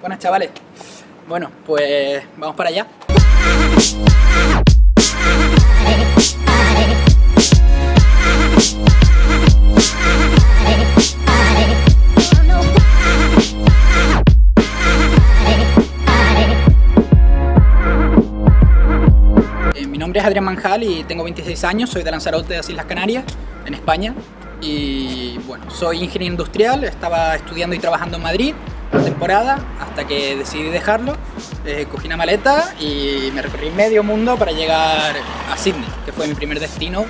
Buenas chavales. Bueno, pues vamos para allá. Eh, mi nombre es Adrián Manjal y tengo 26 años, soy de Lanzarote, de las Islas Canarias, en España. Y bueno, soy ingeniero industrial, estaba estudiando y trabajando en Madrid una temporada hasta que decidí dejarlo. Eh, cogí una maleta y me recorrí medio mundo para llegar a Sydney, que fue mi primer destino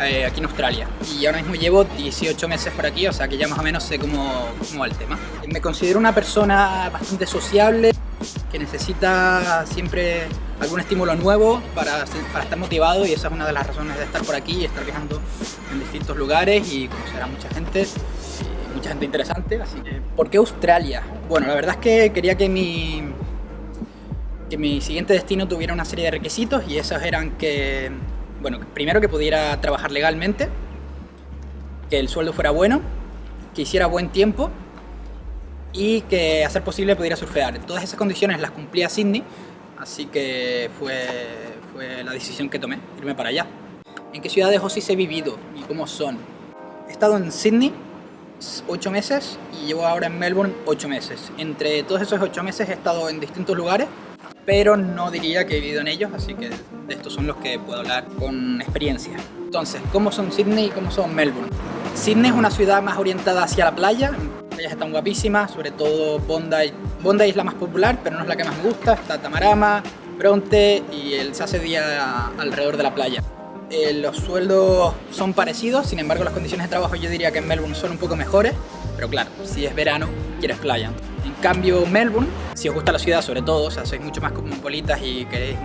eh, aquí en Australia. Y ahora mismo llevo 18 meses por aquí, o sea que ya más o menos sé cómo, cómo va el tema. Me considero una persona bastante sociable, que necesita siempre algún estímulo nuevo para, para, estar motivado y esa es una de las razones de estar por aquí y estar viajando en distintos lugares y conocer a mucha gente mucha gente interesante, así que... ¿Por qué Australia? Bueno, la verdad es que quería que mi, que mi siguiente destino tuviera una serie de requisitos y esos eran que, bueno, primero que pudiera trabajar legalmente, que el sueldo fuera bueno, que hiciera buen tiempo y que a ser posible pudiera surfear. Todas esas condiciones las cumplía Sydney, así que fue, fue la decisión que tomé, irme para allá. ¿En qué ciudades os he vivido y cómo son? He estado en Sydney, 8 meses y llevo ahora en Melbourne 8 meses. Entre todos esos 8 meses he estado en distintos lugares, pero no diría que he vivido en ellos, así que de estos son los que puedo hablar con experiencia. Entonces, ¿cómo son Sydney y cómo son Melbourne? Sydney es una ciudad más orientada hacia la playa, las playas están guapísimas, sobre todo Bondi. Bondi es la más popular, pero no es la que más me gusta, está Tamarama, Bronte y el se hace día alrededor de la playa. Eh, los sueldos son parecidos, sin embargo las condiciones de trabajo yo diría que en Melbourne son un poco mejores, pero claro, si es verano, quieres playa. En cambio Melbourne, si os gusta la ciudad sobre todo, o sea, sois mucho más cosmopolitas y queréis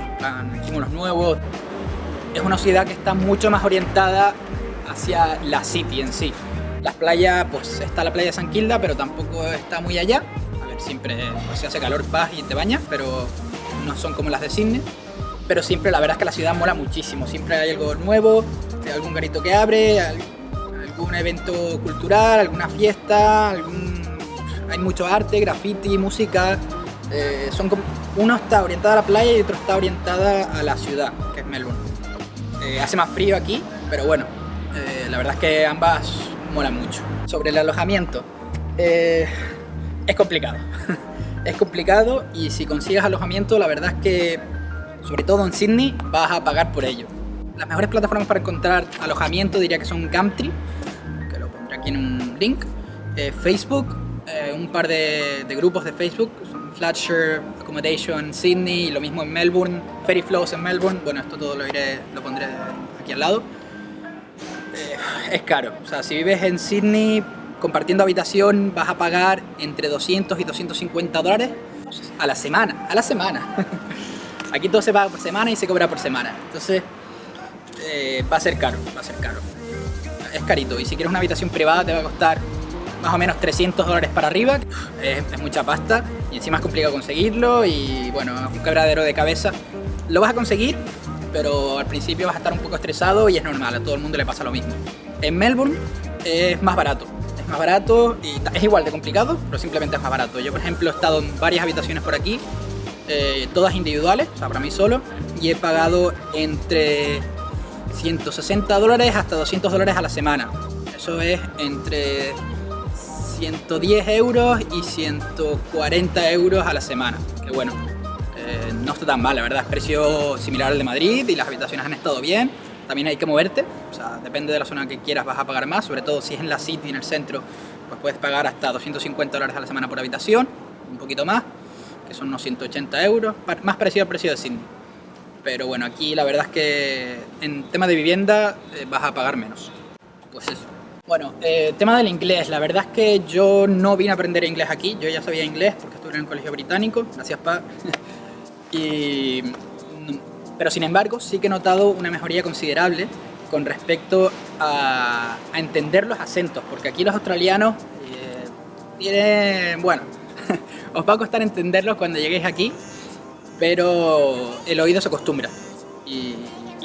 estímulos nuevos, es una ciudad que está mucho más orientada hacia la city en sí. Las playas, pues está la playa de San Kilda, pero tampoco está muy allá. A ver, siempre pues, se hace calor, vas y te bañas, pero no son como las de Sydney pero siempre la verdad es que la ciudad mola muchísimo, siempre hay algo nuevo, algún garito que abre, algún evento cultural, alguna fiesta, hay mucho arte, graffiti, música, eh, son uno está orientado a la playa y otro está orientada a la ciudad, que es Melbourne. Eh, hace más frío aquí, pero bueno, eh, la verdad es que ambas molan mucho. Sobre el alojamiento, es complicado, es complicado y si consigues alojamiento la verdad es que sobre todo en Sydney, vas a pagar por ello. Las mejores plataformas para encontrar alojamiento diría que son Gumtree, que lo pondré aquí en un link, eh, Facebook, eh, un par de, grupos de Facebook, Flatshare, Accommodation Sydney, y lo mismo en Melbourne, Ferry Flows en Melbourne, bueno, esto todo lo, iré, lo pondré aquí al lado. Eh, es caro, o sea, si vives en Sydney compartiendo habitación vas a pagar entre 200 y 250 dólares a la semana, a la semana. Aquí todo se paga por semana y se cobra por semana. Entonces eh, va a ser caro, va a ser caro. Es carito y si quieres una habitación privada te va a costar más o menos 300 dólares para arriba. Es, mucha pasta y encima es complicado conseguirlo y bueno, es un quebradero de cabeza. Lo vas a conseguir, pero al principio vas a estar un poco estresado y es normal, a todo el mundo le pasa lo mismo. En Melbourne es más barato, es más barato y es igual de complicado, pero simplemente es más barato. Yo por ejemplo he estado en varias habitaciones por aquí eh, todas individuales, o sea, para mí solo, y he pagado entre 160 dólares hasta 200 dólares a la semana. Eso es entre 110 euros y 140 euros a la semana. Que bueno, eh, no está tan mal, la verdad, es precio similar al de Madrid y las habitaciones han estado bien. También hay que moverte, o sea, depende de la zona que quieras vas a pagar más, sobre todo si es en la City, en el centro, pues puedes pagar hasta 250 dólares a la semana por habitación, un poquito más que son unos 180 euros, más parecido al precio de Sydney. Pero bueno, aquí la verdad es que en tema de vivienda eh, vas a pagar menos. Pues eso. Bueno, eh, tema del inglés, la verdad es que yo no vine a aprender inglés aquí, yo ya sabía inglés porque estuve en el colegio británico, gracias pa. y, pero sin embargo sí que he notado una mejoría considerable con respecto a, entender los acentos, porque aquí los australianos eh, tienen, bueno, os va a costar entenderlo cuando lleguéis aquí, pero el oído se acostumbra y,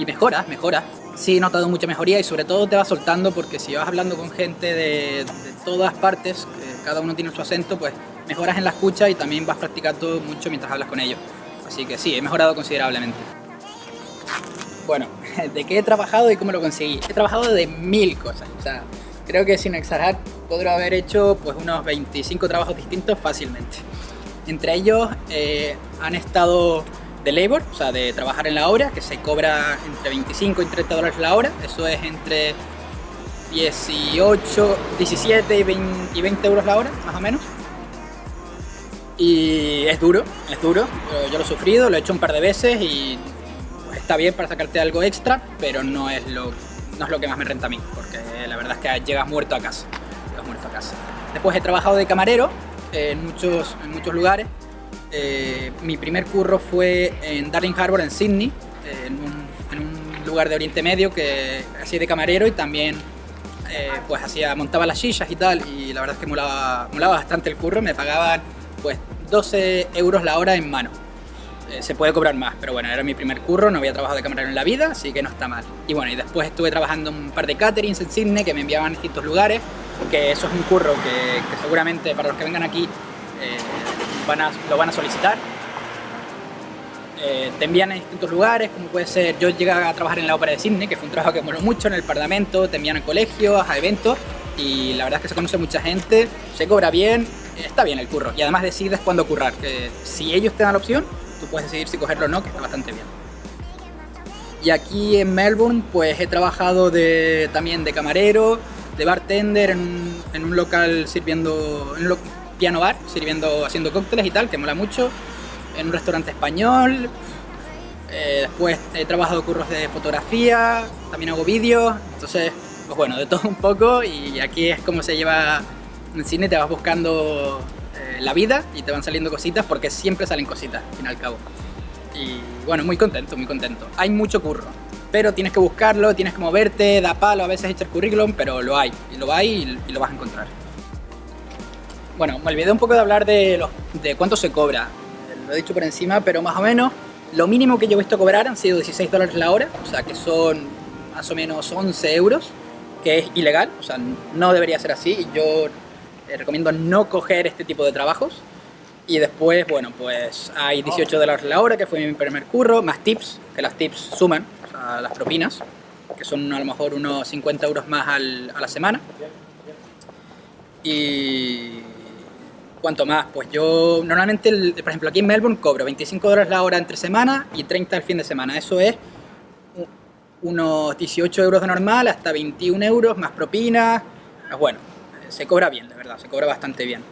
mejora, mejora. Sí he notado mucha mejoría y sobre todo te va soltando porque si vas hablando con gente de, todas partes, cada uno tiene su acento, pues mejoras en la escucha y también vas practicando mucho mientras hablas con ellos. Así que sí, he mejorado considerablemente. Bueno, ¿de qué he trabajado y cómo lo conseguí? He trabajado de mil cosas, creo que sin exagerar podría haber hecho pues unos 25 trabajos distintos fácilmente. Entre ellos eh, han estado de labor, o sea, de trabajar en la obra, que se cobra entre 25 y 30 dólares la hora, eso es entre 18, 17 y 20, y 20 euros la hora, más o menos. Y es duro, es duro, yo lo he sufrido, lo he hecho un par de veces y está bien para sacarte algo extra, pero no es lo, no es lo que más me renta a mí, porque la verdad es que llegas muerto a casa, llegas muerto a casa. Después he trabajado de camarero en muchos, en muchos lugares, eh, mi primer curro fue en Darling Harbour, en Sydney, en, un, lugar de Oriente Medio que hacía de camarero y también eh, pues hacía, montaba las sillas y tal y la verdad es que molaba, molaba bastante el curro, me pagaban pues 12 euros la hora en mano. Eh, se puede cobrar más, pero bueno, era mi primer curro, no había trabajado de camarero en la vida, así que no está mal. Y bueno, y después estuve trabajando un par de caterings en Sydney que me enviaban a distintos lugares, porque eso es un curro que, seguramente para los que vengan aquí lo van a solicitar. Eh, te envían a distintos lugares, como puede ser, yo llegué a trabajar en la ópera de Sydney, que fue un trabajo que moló mucho en el parlamento, te envían a colegios, a eventos, y la verdad es que se conoce mucha gente, se cobra bien, está bien el curro, y además decides cuándo currar, que si ellos te dan la opción, tú puedes decidir si cogerlo o no, que está bastante bien. Y aquí en Melbourne, pues he trabajado de, también de camarero, de bartender en, un local sirviendo, en piano bar, sirviendo, haciendo cócteles y tal, que mola mucho, en un restaurante español, eh, después he trabajado curros de fotografía, también hago vídeos, entonces, pues bueno, de todo un poco y aquí es como se lleva en cine, te vas buscando la vida y te van saliendo cositas porque siempre salen cositas, al fin y al cabo. Y bueno, muy contento, muy contento. Hay mucho curro, pero tienes que buscarlo, tienes que moverte, da palo, a veces echar currículum, pero lo hay, y lo hay y lo vas a encontrar. Bueno, me olvidé un poco de hablar de, los, de cuánto se cobra. Lo he dicho por encima, pero más o menos lo mínimo que yo he visto cobrar han sido 16 dólares la hora, o sea que son más o menos 11 euros, que es ilegal, o sea, no debería ser así yo recomiendo no coger este tipo de trabajos. Y después, bueno, pues hay 18 dólares la hora, que fue mi primer curro, más tips, que las tips suman, o sea, las propinas, que son a lo mejor unos 50 euros más a la semana. Y ¿Cuánto más? Pues yo normalmente, por ejemplo, aquí en Melbourne cobro 25 dólares la hora entre semana y 30 el fin de semana. Eso es unos 18 euros de normal hasta 21 euros más propinas. Pues bueno, se cobra bien, de verdad, se cobra bastante bien.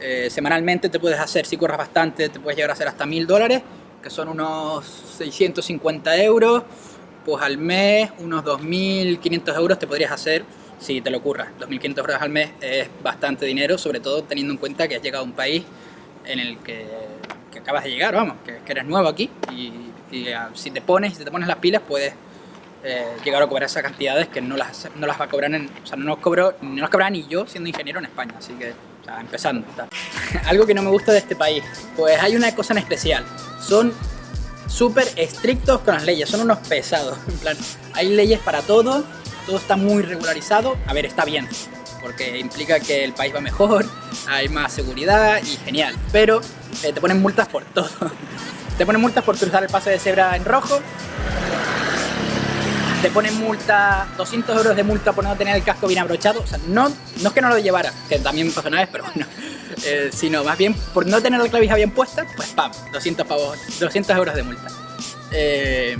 Eh, semanalmente te puedes hacer, si corres bastante, te puedes llegar a hacer hasta 1000 dólares, que son unos 650 euros. Pues al mes, unos 2500 euros te podrías hacer si te lo ocurra. 2.500 euros al mes es bastante dinero, sobre todo teniendo en cuenta que has llegado a un país en el que, acabas de llegar, vamos, que, eres nuevo aquí y, ah, si te pones, si te pones las pilas puedes eh, llegar a cobrar esas cantidades que no las, no las va a cobrar en, o sea, no las cobro, no las cobraba ni yo siendo ingeniero en España, así que, o sea, empezando. Algo que no me gusta de este país, pues hay una cosa en especial, son súper estrictos con las leyes, son unos pesados, en plan, hay leyes para todo, todo está muy regularizado, a ver, está bien, porque implica que el país va mejor, hay más seguridad y genial, pero eh, te ponen multas por todo. te ponen multas por cruzar el paso de cebra en rojo, te ponen multa, 200 euros de multa por no tener el casco bien abrochado, o sea, no, no es que no lo llevara, que también pasó una vez, pero bueno, eh, sino más bien por no tener la clavija bien puesta, pues pam, 200, pavos, 200 euros de multa. Eh,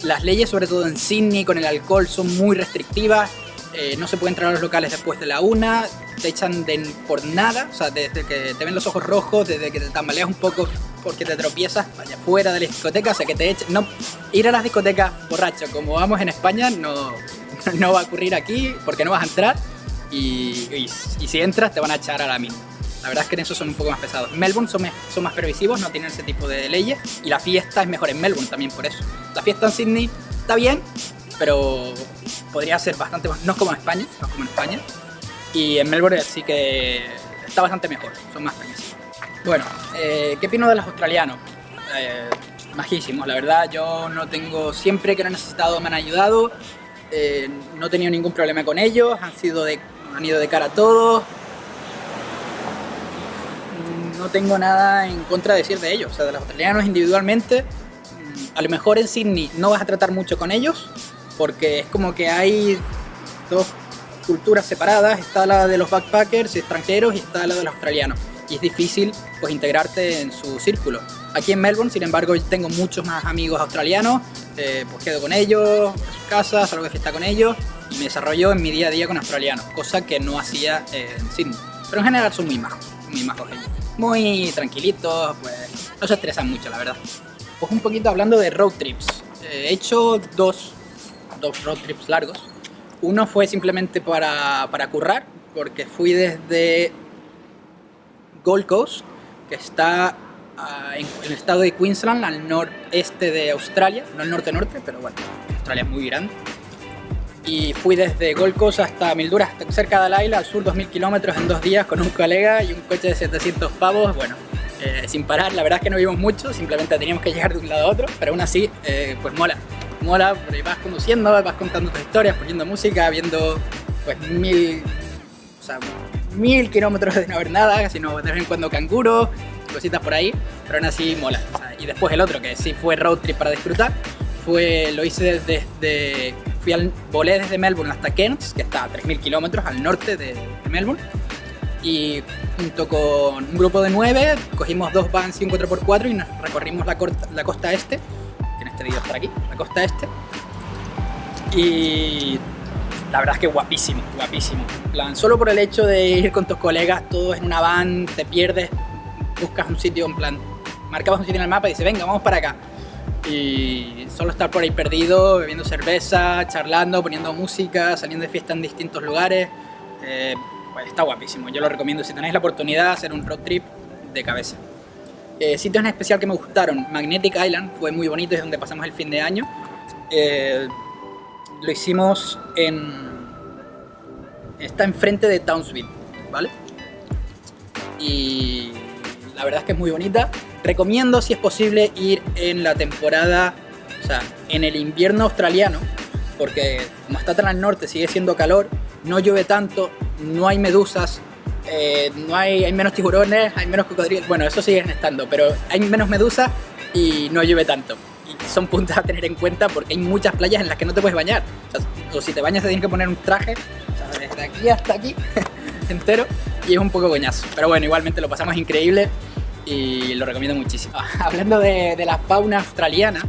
las leyes, sobre todo en Sydney, con el alcohol son muy restrictivas. Eh, no se puede entrar a los locales después de la una, te echan de, por nada, o sea, desde que te ven los ojos rojos, desde que te tambaleas un poco porque te tropiezas, vaya fuera de la discoteca, o sea, que te echen... No, ir a las discotecas borracho, como vamos en España, no, no va a ocurrir aquí porque no vas a entrar y, si entras te van a echar a la misma. La verdad es que en eso son un poco más pesados. Melbourne son, más permisivos, no tienen ese tipo de leyes y la fiesta es mejor en Melbourne también por eso. La fiesta en Sydney está bien, pero podría ser bastante más, no es como en España, no es como en España. Y en Melbourne sí que está bastante mejor, son más permisivos. Bueno, eh, ¿qué opino de los australianos? Eh, majísimos, la verdad, yo no tengo, siempre que lo he necesitado me han ayudado, eh, no he tenido ningún problema con ellos, han, sido de, han ido de cara a todos, no tengo nada en contra de decir de ellos. O sea, de los australianos individualmente, mm, a lo mejor en Sydney no vas a tratar mucho con ellos, porque es como que hay dos culturas separadas, está la de los backpackers extranjeros y está la de los australianos. Y es difícil pues integrarte en su círculo. Aquí en Melbourne, sin embargo, tengo muchos más amigos australianos, eh, pues quedo con ellos, en sus casas, salgo de fiesta con ellos y me desarrollo en mi día a día con australianos, cosa que no hacía en Sydney. Pero en general son muy majos, muy majos ellos. Muy tranquilitos, pues no se estresan mucho, la verdad. Pues un poquito hablando de road trips. Eh, he hecho dos, dos road trips largos. Uno fue simplemente para, para currar, porque fui desde Gold Coast, que está ah, en el estado de Queensland, al noreste de Australia, no al norte-norte, pero bueno, Australia es muy grande. Y fui desde Gold Coast hasta Mildura, cerca de Laila, al sur 2000 kilómetros en dos días con un colega y un coche de 700 pavos, bueno, eh, sin parar, la verdad es que no vimos mucho, simplemente teníamos que llegar de un lado a otro, pero aún así, eh, pues mola, mola, vas conduciendo, vas contando tus historias, poniendo música, viendo pues mil, o sea, mil kilómetros de no ver nada, sino de vez en cuando canguros, cositas por ahí, pero aún así mola. y después el otro, que sí fue road trip para disfrutar, fue, lo hice desde fui al, volé desde Melbourne hasta Cairns, que está a 3.000 kilómetros al norte de, Melbourne. Y junto con un grupo de nueve, cogimos dos vans y un 4x4 y recorrimos la, la costa este, que en este vídeo está aquí, la costa este. Y la verdad es que guapísimo, guapísimo. plan, solo por el hecho de ir con tus colegas, todos en una van, te pierdes, buscas un sitio, en plan, marcabas un sitio en el mapa y dices, venga, vamos para acá y solo estar por ahí perdido, bebiendo cerveza, charlando, poniendo música, saliendo de fiesta en distintos lugares, eh, pues está guapísimo. Yo lo recomiendo si tenéis la oportunidad hacer un road trip de cabeza. Eh, sitios en especial que me gustaron, Magnetic Island fue muy bonito, es donde pasamos el fin de año. Eh, lo hicimos en... está enfrente de Townsville, ¿vale? Y la verdad es que es muy bonita. Recomiendo, si es posible, ir en la temporada, o sea, en el invierno australiano, porque como está tan al norte, sigue siendo calor, no llueve tanto, no hay medusas, eh, no hay, hay menos tiburones, hay menos cocodrilos, bueno, eso sigue estando, pero hay menos medusas y no llueve tanto. Son puntos a tener en cuenta porque hay muchas playas en las que no te puedes bañar. O, si te bañas te tienes que poner un traje, o desde aquí hasta aquí, entero, y es un poco coñazo. Pero bueno, igualmente lo pasamos increíble y lo recomiendo muchísimo. Hablando de, la fauna australiana,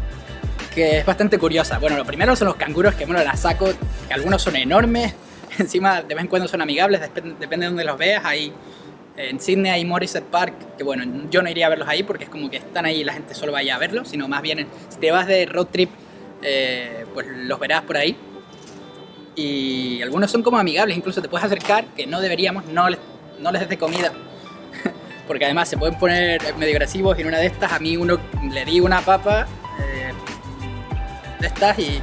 que es bastante curiosa. Bueno, lo primero son los canguros, que bueno, las saco, que algunos son enormes, encima de vez en cuando son amigables, depende, de donde los veas. Hay, en Sydney hay Morrisset Park, que bueno, yo no iría a verlos ahí porque es como que están ahí y la gente solo vaya a verlos, sino más bien si te vas de road trip, eh, pues los verás por ahí. Y algunos son como amigables, incluso te puedes acercar, que no deberíamos, no les, no des de comida porque además se pueden poner medio agresivos y en una de estas a mí uno le di una papa eh, de estas y,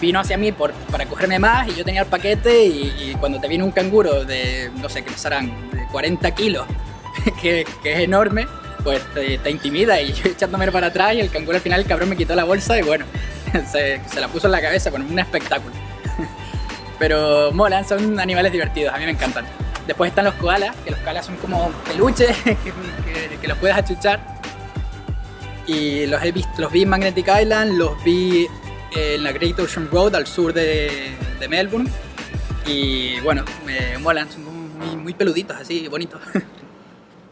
vino hacia mí por, para cogerme más y yo tenía el paquete y, cuando te viene un canguro de, no sé, que pasarán de 40 kilos, que, es enorme, pues te, intimida y yo echándome para atrás y el canguro al final el cabrón me quitó la bolsa y bueno, se, se la puso en la cabeza, con un espectáculo. Pero molan, son animales divertidos, a mí me encantan. Después están los koalas, que los koalas son como peluches que, los puedes achuchar. Y los he visto, los vi en Magnetic Island, los vi en la Great Ocean Road al sur de, Melbourne. Y bueno, me molan, son muy, peluditos así, bonitos.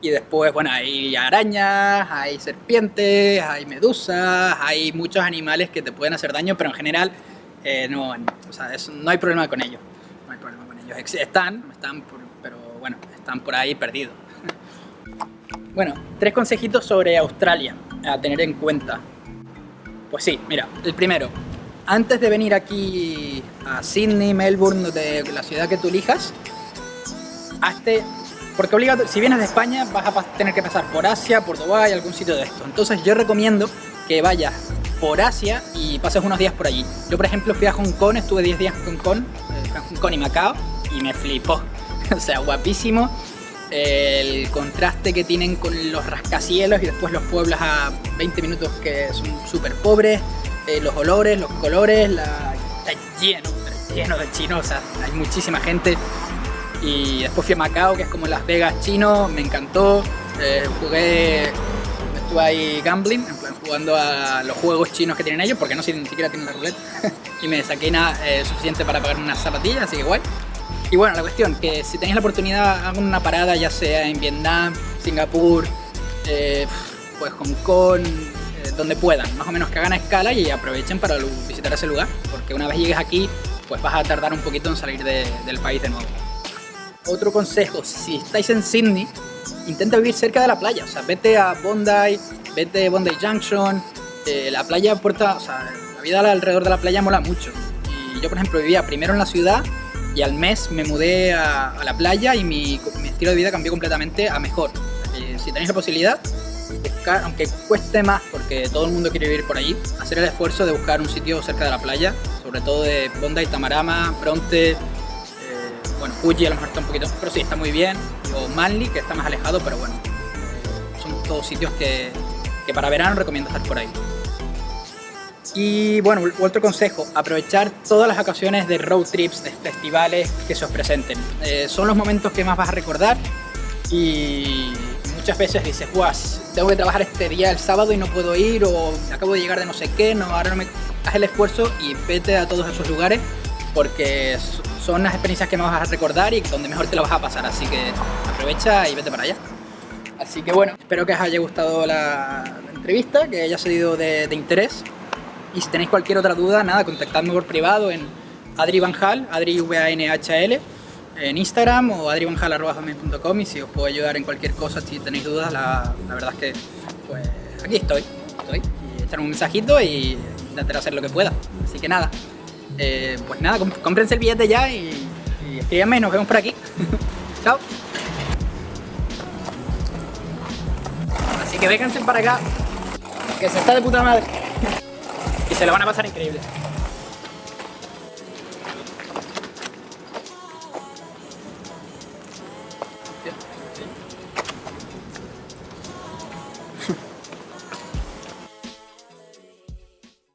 Y después, bueno, hay arañas, hay serpientes, hay medusas, hay muchos animales que te pueden hacer daño, pero en general eh, no, o sea, no hay problema con ellos. No hay problema con ellos. Están, están pero bueno, están por ahí perdidos. Bueno, tres consejitos sobre Australia a tener en cuenta. Pues sí, mira, el primero, antes de venir aquí a Sydney, Melbourne, de la ciudad que tú elijas, hazte, porque obligado, si vienes de España vas a tener que pasar por Asia, por Dubái, algún sitio de esto. Entonces yo recomiendo que vayas por Asia y pases unos días por allí. Yo por ejemplo fui a Hong Kong, estuve 10 días en Hong Kong, eh, Hong Kong y Macao, y me flipó. o sea, guapísimo. El contraste que tienen con los rascacielos y después los pueblos a 20 minutos que son súper pobres, eh, los olores, los colores, está lleno, lleno de chinos, hay muchísima gente. Y después fui a Macao, que es como Las Vegas chino, me encantó. Eh, jugué, estuve ahí gambling, jugando a los juegos chinos que tienen ellos, porque no sé, ni siquiera tienen la ruleta, y me saqué nada eh, suficiente para pagar unas zapatillas, así que guay. Y bueno, la cuestión, que si tenéis la oportunidad, hagan una parada, ya sea en Vietnam, Singapur, eh, pues Hong Kong, donde puedan, más o menos que hagan escala y aprovechen para visitar ese lugar, porque una vez llegues aquí, pues vas a tardar un poquito en salir del país de nuevo. Otro consejo, si estáis en Sydney, intenta vivir cerca de la playa, o sea, vete a Bondi, vete a Bondi Junction, eh, la playa aporta, o sea, la vida alrededor de la playa mola mucho. Y yo, por ejemplo, vivía primero en la ciudad y al mes me mudé a, la playa y mi, estilo de vida cambió completamente a mejor. si tenéis la posibilidad, aunque cueste más porque todo el mundo quiere vivir por allí, hacer el esfuerzo de buscar un sitio cerca de la playa, sobre todo de Bondi, Tamarama, Bronte, eh, bueno, Fuji a lo mejor está un poquito, pero sí, está muy bien, o Manly, que está más alejado, pero bueno, son todos sitios que, que para verano recomiendo estar por ahí. Y bueno, otro consejo, aprovechar todas las ocasiones de road trips, de festivales que se os presenten. Eh, son los momentos que más vas a recordar y muchas veces dices, guas, tengo que trabajar este día el sábado y no puedo ir o acabo de llegar de no sé qué, no, ahora no me... Haz el esfuerzo y vete a todos esos lugares porque son las experiencias que más vas a recordar y donde mejor te lo vas a pasar, así que aprovecha y vete para allá. Así que bueno, espero que os haya gustado la, entrevista, que haya sido de interés. Y si tenéis cualquier otra duda, nada, contactadme por privado en Adri Vanhal, Adri V -A -N -H -L, en Instagram o adrivanhal.com y si os puedo ayudar en cualquier cosa, si tenéis dudas, la, verdad es que pues aquí estoy, estoy. Y echarme un mensajito y intentar hacer lo que pueda. Así que nada, eh, pues nada, cómprense el billete ya y, y escríbanme y nos vemos por aquí. Chao. Así que vénganse para acá, que se está de puta madre se lo van a pasar increíble.